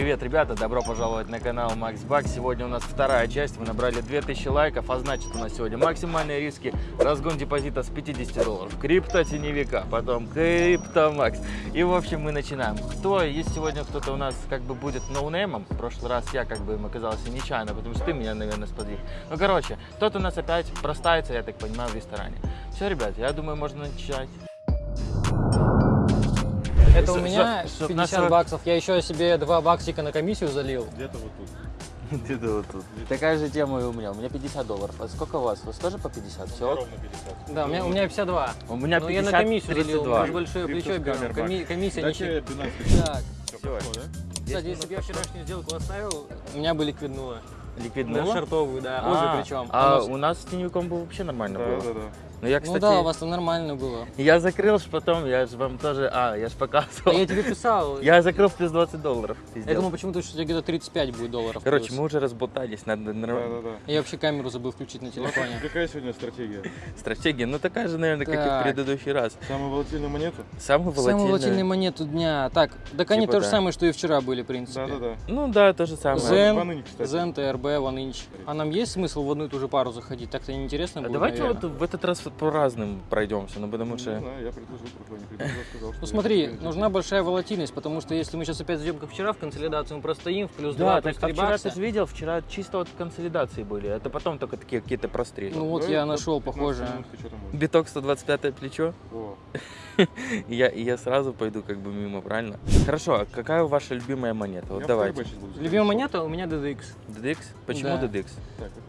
Привет, ребята, добро пожаловать на канал Макс Бак. Сегодня у нас вторая часть, мы набрали 2000 лайков, а значит у нас сегодня максимальные риски, разгон депозита с 50 долларов, крипто теневика, потом крипто Макс. И в общем мы начинаем. Кто, есть сегодня кто-то у нас как бы будет ноунеймом, в прошлый раз я как бы им оказался нечаянно, потому что ты меня, наверное, сподвиг. Ну короче, кто-то у нас опять простается, я так понимаю, в ресторане. Все, ребят, я думаю, можно начать. Это у меня чтоб 50 нашего- баксов. Я еще себе 2 баксика на комиссию залил. Где-то вот тут. Где-то вот тут. Такая же тема и у меня. У меня 50 долларов. А сколько у вас? У вас тоже по 50? Все? Ровно 50. Да, у меня, у меня 52. У меня Но я 50, на комиссию залил, 32. мы же большое плечо берем. Коми- комиссия. 12 Так, Все кстати, если бы я вчерашнюю сделку оставил, у меня бы ликвиднуло. Ликвидного? На шартовую, да, А, обе причем. А у нас с теневиком было вообще нормально Да, было. да, да. Но я, Ну кстати, да, у вас там нормально было. я закрыл ж потом, я же вам тоже, а, я же А показывал. я тебе писал. Я закрыл в плюс 20 долларов. Я думал почему-то, что у тебя где-то 35 будет долларов. Короче, плюс. мы уже разболтались, надо Да, нормально. да, да. Я вообще камеру забыл включить на телефоне. Какая сегодня стратегия? Стратегия, ну такая же, наверное, как и в предыдущий раз. Самую волатильную монету? Самый волатильный. Самую волатильную монету дня. Так, так они Типа то же да. самое, что и вчера были, в принципе. Да, да, да. Ну да, то же самое. Zen, ТРБ, OneInch. А нам есть смысл в одну и ту же пару заходить? Так-то неинтересно А будет, давайте наверное. вот в этот раз по разным пройдемся, ну потому Не что... знаю, я предложил, не предложил, сказал, что Ну смотри, не нужна большая волатильность, потому что если мы сейчас опять зайдем, как вчера, в консолидацию мы простоим в плюс 2, Да, плюс так а 3 вчера ты же видел, вчера чисто вот консолидации были, это потом только такие какие-то прострели. Ну вот Да, я нашел 15 похожее. минут, ты чё там можешь? Биток 125 плечо, О, и я, и я сразу пойду как бы мимо, правильно? Хорошо, а какая ваша любимая монета? Вот я давайте. Любимая монета у меня DDX. DDX? Почему Да. DDX?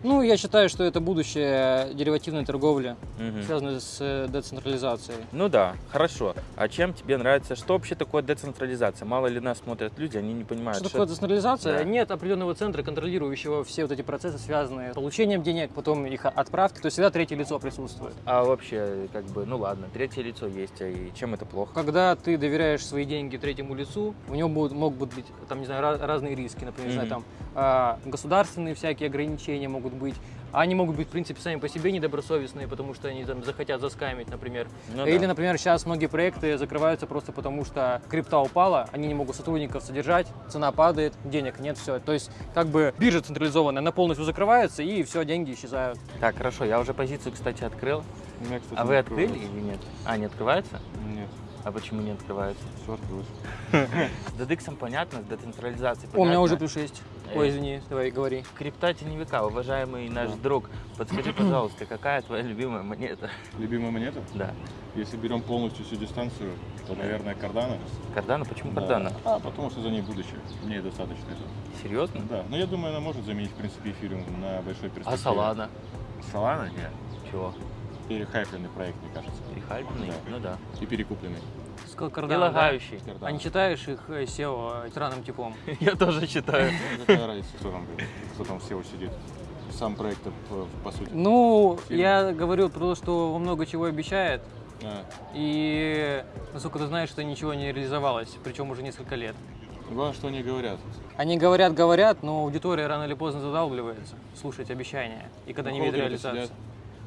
Ну, я считаю, что это будущее деривативной торговли, Мгм. связанной с э, децентрализацией. Ну да, хорошо. А чем тебе нравится? Что вообще такое децентрализация? Мало ли нас смотрят люди, они не понимают. Что такое децентрализация? Да. Нет определенного центра, контролирующего все вот эти процессы, связанные с получением денег, потом их отправки. То есть всегда третье лицо присутствует. А вообще, как бы, ну ладно, третье лицо есть, а и чем это плохо? Когда ты доверяешь свои деньги третьему лицу, у него будут, могут быть там, не знаю, разные риски, например, не знаю, там а, государственные всякие ограничения могут быть. А Они могут быть, в принципе, сами по себе недобросовестные, потому что они там захотят заскамить, например. Ну Или, да. например, сейчас многие проекты закрываются просто потому, что крипта упала, они не могут сотрудников содержать, цена падает, денег нет, все. То есть, как бы биржа централизованная, она полностью закрывается, и все, деньги исчезают. Так, хорошо, я уже позицию, кстати, открыл. у меня, кстати, А вы открыли или нет? А, не открывается? Нет, А почему не открывается? все открылось. С DDX понятно, с децентрализацией О, у меня понятно. уже плюс 6. Э. Ой, извини, давай говори. Крипта теневика, уважаемый наш Да. друг, подскажи, пожалуйста, какая твоя любимая монета? Любимая монета? Да. Если берем полностью всю дистанцию, то, наверное, кардана. Кардана? Почему Да. кардана? А, потому что за ней будущее. Мне достаточно этого. Серьезно? Да, но я думаю, она может заменить, в принципе, эфириум на большой перспективе. А Солана? Солана? Нет. Чего? Перехайпленный проект, мне кажется. Перехальпленный? Да. Ну да. И перекупленный. Сказал И да? лагающий. Cardano. А не читаешь их э, SEO странным типом? Я тоже считаю. Какая разница, кто там, кто там SEO сидит? Сам проект, по, по сути. Ну, Фильм. я говорил про то, что он много чего обещает, А, и, насколько ты знаешь, что ничего не реализовалось, причем уже несколько лет. главное, что они говорят. Они говорят, говорят, но аудитория рано или поздно задалбливается слушать обещания, и когда Ну, не видит холдеры реализации. сидят.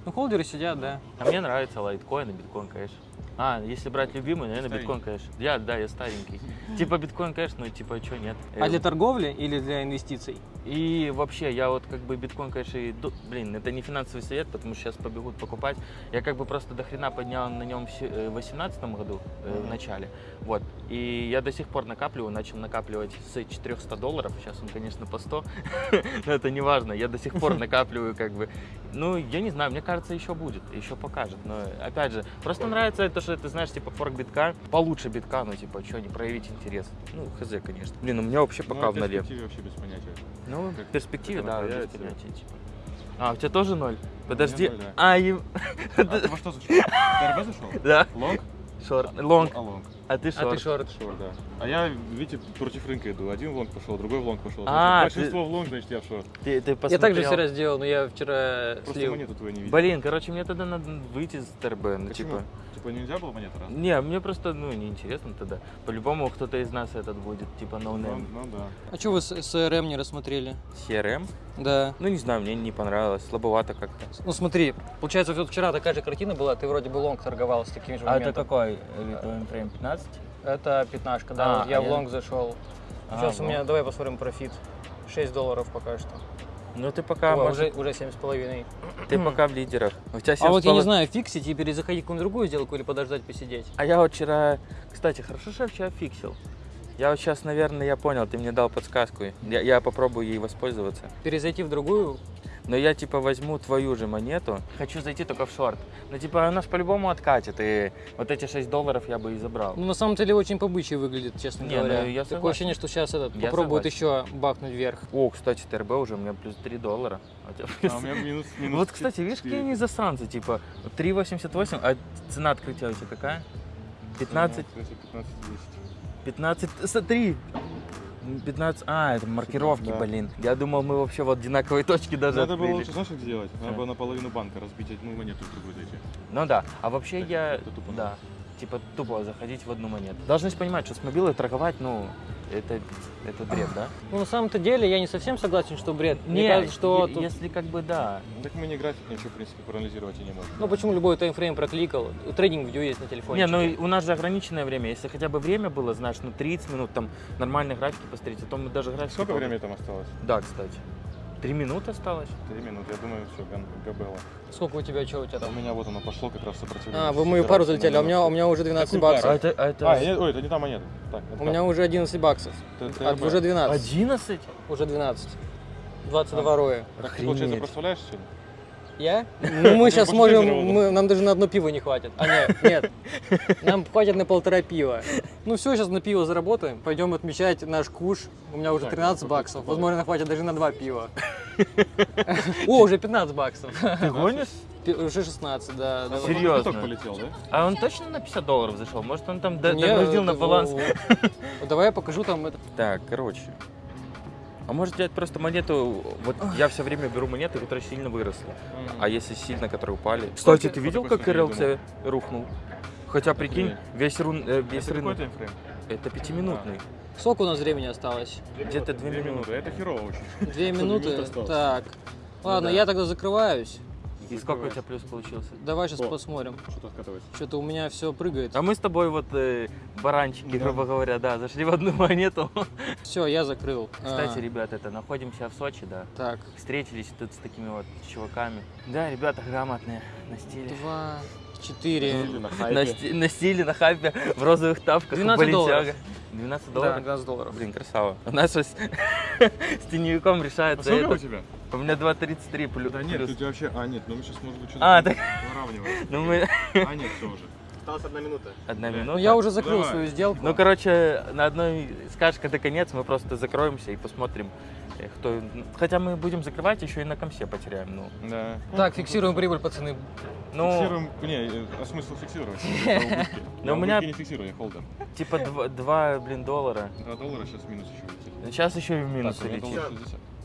Ну, холдеры сидят, да. А мне нравится лайткоин и биткоин кэш. А, если брать любимый, наверное, Старенький. биткоин кэш. Я, да, я старенький. Типа биткоин кэш, ну типа что нет. А Э, для торговли или для инвестиций? И вообще, я вот как бы биткоин, конечно, и, блин, это не финансовый совет, потому что сейчас побегут покупать. Я как бы просто до хрена поднял на нем в 2018 году, э, в начале. Вот. И я до сих пор накапливаю, начал накапливать с 400 долларов. Сейчас он, конечно, по 100, но это не важно. Я до сих пор накапливаю как бы. Ну, я не знаю, мне кажется, еще будет, еще покажет. Но опять же, просто нравится то, что ты знаешь, типа форк битка, получше битка, ну типа, что, не проявить интерес. Ну, хз, конечно. Блин, у меня вообще Ну, пока а в нуле. перспективе вообще без понятия. Ну, Как- в перспективе, да, без понятия, типа. А, у тебя тоже ноль? Подожди. ноль, да. А, и... А ты во что зашел? Ты РБ зашел? Да, Лонг? шорт. Лонг. А, лонг. А ты А шорт. ты шорт. Шорт, да. А я, видите, против рынка иду. Один в лонг пошел, другой в лонг пошел. А, Значит, большинство в лонг, значит, я в шорт. Ты, ты Я посмотрел? также вчера сделал, но я вчера Просто слил. монету твою не видел. Блин, короче, мне тогда надо выйти из ТРБ, ну, Почему? типа... Типа нельзя было монету раз? Не, мне просто, ну, неинтересно тогда. По-любому кто-то из нас этот будет, типа, Ну, ноунейм. ну да. А что вы с СРМ не рассмотрели? CRM? Да. Ну, не знаю, мне не понравилось, слабовато как-то. Ну смотри, получается, вот вчера такая же картина была, ты вроде бы лонг торговал с таким же А это моментом. какой? Таймфрейм 15? Это пятнашка, да. А, вот я а в я- лонг зашел. А, Сейчас у ну. меня, давай посмотрим профит. 6 долларов пока что. Ну ты пока, Ой, может, уже, уже 7,5. ты пока в лидерах. У тебя А вот я не 7,5. знаю, фиксить и перезаходить какую-нибудь другую сделку или подождать посидеть. А я вот вчера, кстати, хорошо, что я вчера фиксил. Я вот сейчас, наверное, я понял, ты мне дал подсказку. Я, я попробую ей воспользоваться. Перезайти в другую. Но я типа возьму твою же монету. Хочу зайти только в шорт. Ну типа она ж по-любому откатит. И вот эти 6 долларов я бы и забрал. Ну, на самом деле, очень побычий выглядит, честно Не, говоря. ну, я Такое согласен. ощущение, что сейчас этот Я попробует еще бахнуть вверх. О, кстати, ТРБ уже у меня плюс 3 доллара. А у плюс- А у меня минус, минус Вот, кстати, видишь, какие они засранцы, типа 3,88, а цена открытия у тебя какая? 15, 15, 10. 15, смотри, 15, а, это маркировки, Да. блин. Я думал, мы вообще в одинаковой точке даже Надо было открыли. лучше, знаешь, как сделать? Надо А. было наполовину банка разбить одну монету в другую дойти. Ну да, а вообще Так, я, это тупо. да, типа тупо заходить в одну монету. Должны же понимать, что с мобилой торговать, ну, это, это бред, да? Ну, на самом-то деле, я не совсем согласен, что бред. Мне кажется, что тут- если как бы да. Ну, Так мы не график ничего, в принципе, проанализировать и не можем. Ну, почему любой таймфрейм прокликал? Трейдинг видео есть на телефоне. Не, ну у нас же ограниченное время. Если хотя бы время было, знаешь, ну 30 минут, там нормальные графики посмотреть, а то мы даже графики... Сколько времени там осталось? Да, кстати. Три минуты осталось. Три минуты. Я думаю, все, габелла. Сколько у тебя, что у тебя А у там? меня вот оно пошло как раз сопротивление. А, вы мою пару залетели, а у меня, у меня уже 12 Какую баксов. А это... а это... А, нет, ой, это не та монета. Так, это У меня уже 11 баксов. Т- А, уже 12. 11? Уже 12. 22 роя. Так ты, получается, проставляешь сегодня? Я? Ну, мы сейчас можем, мы- нам даже на одно пиво не хватит. А нет, нет, нам хватит на полтора пива. Ну все, сейчас на пиво заработаем, пойдем отмечать наш куш. У меня уже Так, 13 сколько баксов, это возможно, хватит даже на два пива. О, уже 15 баксов. Ты гонишь? Уже 16, да. да. Серьезно? Полетел, да? А он точно на 50 долларов зашел? Может, он там д- Не, догрузил на баланс? Давай я покажу там это. Так, короче. А может взять просто монету, вот я все время беру монеты, которые сильно выросли. А если сильно, которые упали? Кстати, ты видел, как РЛЦ рухнул? Хотя, прикинь, Охренеть. весь, рун, э, весь Это какой рынок, таймфрейм? это пятиминутный. Сколько у нас времени осталось? Где-то две минуты. Это херово очень. Две минуты? Так. Ладно, да. я тогда закрываюсь. И сколько у тебя плюс получился? Давай сейчас О. посмотрим. Что-то откатывается. Что-то у меня все прыгает. А мы с тобой вот э, баранчики, Да. грубо говоря, да, зашли в одну монету. Все, я закрыл. Кстати, А, ребят, это находимся в Сочи, да. Так, Встретились тут с такими вот чуваками. Да, ребята грамотные на стиле. два, четыре. Или на На, на стиле, на хайпе, в розовых тапках, 12 долларов. Balenciaga. 12 Да, долларов? 12 долларов. Блин, красава. У нас сейчас с теневиком А решается у это. тебя? У меня 2.33 плюс. Да нет, плюс. у тебя вообще... А, нет, ну мы сейчас, может быть, что-то А, так- выравниваем. Ну мы... А, нет, все уже. Осталась одна минута. Одна Бля. минута. Ну, я уже закрыл Давай. свою сделку. Ну, короче, на одной скажешь, когда конец, мы просто закроемся и посмотрим, кто... Хотя мы будем закрывать, еще и на комсе потеряем, ну. Да. Так, фиксируем прибыль, пацаны. Ну, Фиксируем... Не, э, а смысл фиксировать? Но Я у меня- не фиксирую, я холдер. типа 2, блин, доллара. 2 доллара, сейчас минус еще улетит. Сейчас еще и в минус улетит.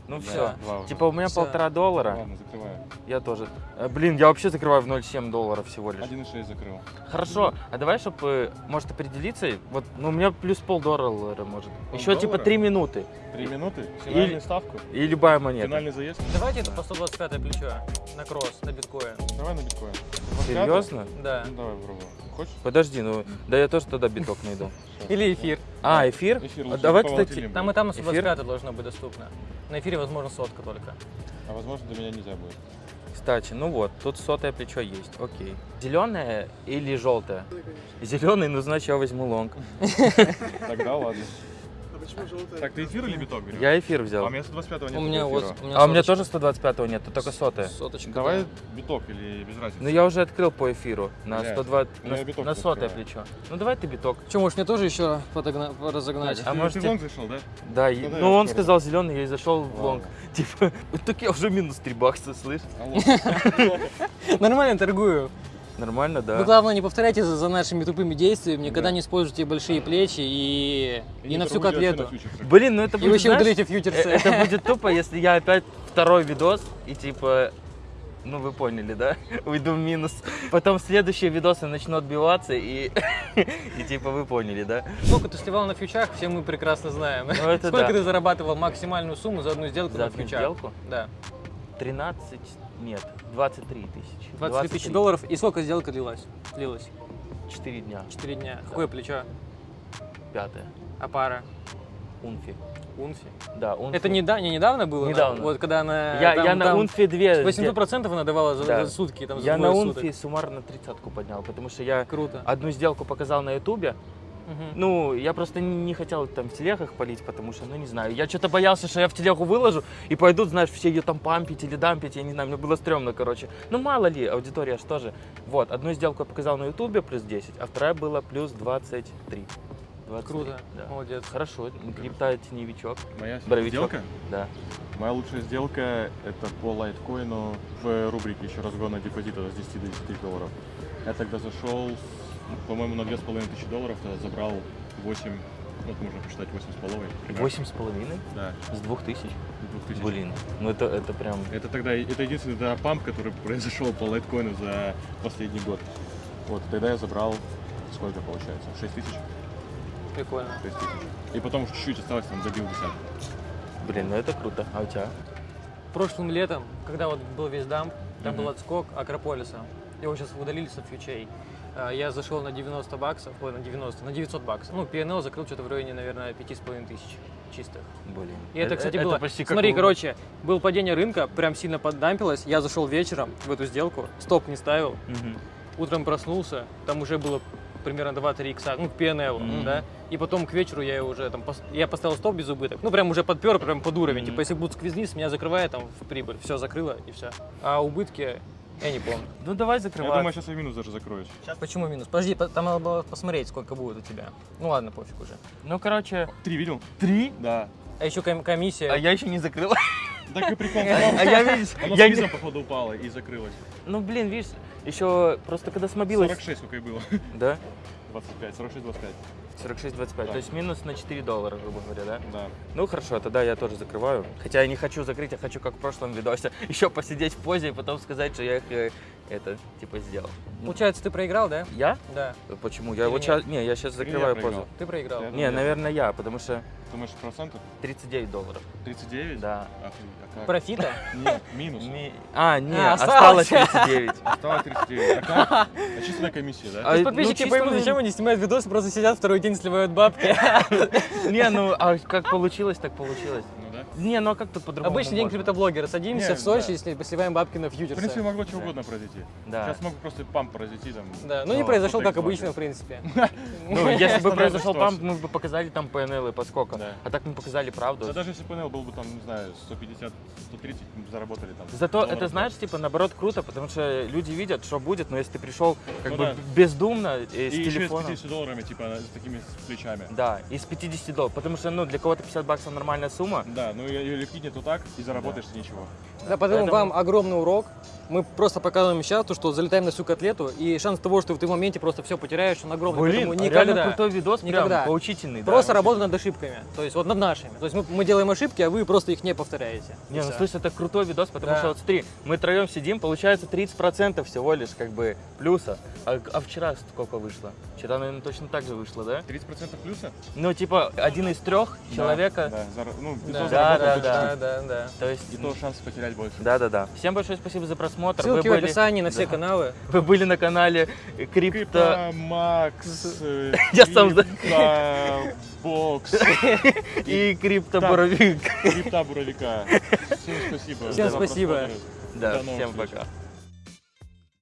Доллар 60. Ну Да, все. два. Типа у меня Всё. полтора доллара, Ладно, закрываю. я тоже. Э, Блин, я вообще закрываю в 0,7 долларов всего лишь. 1,6 закрыл. Хорошо, а давай, чтобы, может, определиться, вот, ну, у меня плюс полдоллара, может. Еще типа Полдоллара? 3 минуты. Три минуты, финальную Или- ставку, И любая монета. финальный заезд. Давайте это по 125 плечо на кросс, на биткоин. Давай на биткоин. Серьезно? Да. Ну, давай попробуем. Хочешь? Подожди, ну, да я тоже тогда биток найду. Или эфир. А, эфир? Эфир А давай, кстати, Там и там на Эфир? 125 должно быть доступно. На эфире, возможно, сотка только. А возможно, для меня нельзя будет. Кстати, ну вот, тут сотое плечо есть, окей. Зеленое или желтое? Зеленый, ну значит я возьму лонг. Тогда ладно. Так, ты эфир или биток берешь? Я эфир А взял. у меня 125 нет У меня эфира. вот... А у меня тоже 125 нет, тут только сотое. Соточка. Давай да. биток или без разницы. Ну я уже открыл по эфиру на Блядь, 120, у меня на, биток на сотое открываю. плечо. Ну давай ты биток. Че, может мне тоже еще подогна- разогнать? А Ты- можете- Ты в лонг зашел, да? Да, и- Ну, ну он сказал зеленый, я и зашел в лонг. Типа, так я уже минус 3 бакса, слышь? Нормально торгую. Нормально, да. Вы, главное, не повторяйте за, за нашими тупыми действиями, никогда не используйте большие плечи и, и, на всю на котлету. фьючерсах. Блин, ну это И будет, вообще знаешь, удалите э, фьючерсы. это будет тупо, если я опять второй видос и типа, ну вы поняли, да? Уйду в минус. Потом следующие видосы начнут отбиваться и, и типа вы поняли, да? Сколько ты сливал на фьючах, все мы прекрасно знаем. Ну, это Сколько да. ты зарабатывал максимальную сумму за одну сделку За на одну фьючах? сделку? Да. 13, нет, 23 тысячи. 23 тысячи долларов. И сколько сделка длилась? Длилась? 4 дня, 4 дня. Какое плечо? пятое. А пара? Унфи. Унфи. Да, Унфи. Это не, да, не недавно было? Недавно. Вот когда она... Я, там- я на там Унфи 2. 800% она давала за, Да. за сутки, там, за Я на суток. Унфи суммарно тридцатку поднял, потому что я Круто. одну сделку показал на Ютубе. Ну, я просто не хотел там в телегах полить, потому что, ну, не знаю, я что-то боялся, что я в телегу выложу, и пойдут, знаешь, все ее там пампить или дампить, я не знаю, мне было стрёмно, короче. Ну, мало ли, аудитория что же. Вот, одну сделку я показал на Ютубе плюс 10, а вторая была плюс 23. 23, Круто, да. молодец. Хорошо, крипта теневичок, Моя Боровичок. сделка? да. Моя лучшая сделка это по лайткоину в рубрике еще разгона депозита с 10 до 10 долларов. Я тогда зашел, по-моему, на 2500 долларов, забрал 8, вот можно посчитать 8,5. примерно. Восемь с половиной Да, с двух тысяч. с 2000. Блин, ну это, это прям... Это тогда, это единственный да, памп, который произошел по лайткоину за последний год. Вот, тогда я забрал, сколько получается, 6 тысяч? Прикольно. 6 тысяч. И потом чуть-чуть осталось, там добил десятку. Блин, ну это круто. А у тебя? Прошлым летом, когда вот был весь дамп, там Мгм. был отскок Акрополиса. Его сейчас удалили со фьючей. А, Я зашел на 90 баксов, ой, на 90, на 900 баксов. Ну, P&L закрыл что-то в районе, наверное, 5,5 тысяч чистых. Блин. И это, кстати, Э, это было... почти как Смотри, у- короче, было падение рынка, прям сильно поддампилось. Я зашел вечером в эту сделку, стоп не ставил. Мгм. Утром проснулся, там уже было примерно 2-3 икса, ну, P&L, Мгм. да. И потом к вечеру я уже там, пос- я поставил стоп без убыток. Ну, прям уже подпер, прям под уровень. Мгм. Типа, если будут сквизниз, меня закрывает там в прибыль. Все, закрыло и все. А убытки, я не помню. Ну давай Я закрывай. думаю, сейчас я минус даже закроюсь. Почему минус? Подожди, по- там надо было посмотреть, сколько будет у тебя. Ну ладно, пофиг уже. Ну, короче, Три видел? три, Да. А еще ком- комиссия. а я еще не закрыл. Так и прикол. А я, видишь, я с не- походу, упало и закрылось. Ну, блин, видишь, еще просто когда смобилось... 46 сколько и было. Да? 25, 46, 25. 46-25, Да. то есть минус на 4 доллара, грубо говоря, да? Да. Ну хорошо, тогда я тоже закрываю. Хотя я не хочу закрыть, я хочу, как в прошлом видосе, еще посидеть в позе и потом сказать, что я их э, это, типа, сделал. Получается, ты проиграл, да? Я? Да. Почему? Я Или вот нет? сейчас... Не, я сейчас я закрываю позу. Ты проиграл. Я Не, думаю, наверное, я, потому что Думаешь, процентов? 39 долларов. 39? Да. Ах, а как? Профита? Нет, минус. Ми- А, не, А, осталось осталось. 39. Осталось 39. А как? А численная комиссия, да? А, То есть ну, подписчики чисто поймут, зачем они снимают видосы, просто сидят второй день, сливают бабки. Не, ну, а как получилось, так получилось. Не, ну а как тут по-другому Обычный день криптоблогера. Садимся Не, в Сочи да. и сли- сливаем бабки на В принципе, фьючерсы. могло чего Да. угодно произойти. Да. Сейчас мог просто памп произойти там. Да, ну не Ну, произошел, как так обычно, в принципе. Ну, если бы произошел памп, мы бы показали там PNL и поскольку. Да. А так мы показали правду. Да даже если ПНЛ был бы там, не знаю, 150, 130, мы бы заработали там. Зато это, знаешь, типа, наоборот, круто, потому что люди видят, что будет, но если ты пришел как Ну бы бездумно э, с И и с телефоном. 50 долларами, типа, с такими с плечами. Да, из 50 долларов, потому что, ну, для кого-то 50 баксов нормальная сумма. Да, ну ее ликвиднет вот так, и заработаешь ничего. Да, поэтому Поэтому- вам огромный урок. Мы просто показываем сейчас то, что залетаем на всю котлету, и шанс того, что ты в моменте просто все потеряешь, он огромный. Блин, Поэтому а реально никогда. крутой видос, прям Никогда. поучительный. да. Просто работа над ошибками, то есть вот над нашими. То есть мы, мы делаем ошибки, а вы просто их не повторяете. Не, ну слушай, это крутой видос, потому Да. что вот смотри, мы троем сидим, получается 30% всего лишь как бы плюса. А, а вчера сколько вышло? Вчера, наверное, точно так же вышло, да? 30% плюса? Ну, типа, один из трех человека. Да, да, зара- ну, Да, того да, да, да, да, да. То есть, И то шанс потерять больше. да, да, да. Всем большое спасибо за просмотр. Ссылки вы, в были, описании на все Да. каналы. вы были на канале Крипто. Макс, э, Я сам Бокс, и Крипто Да. Боровик. Крипта Буровика. Всем спасибо. Всем спасибо. Да, всем пока.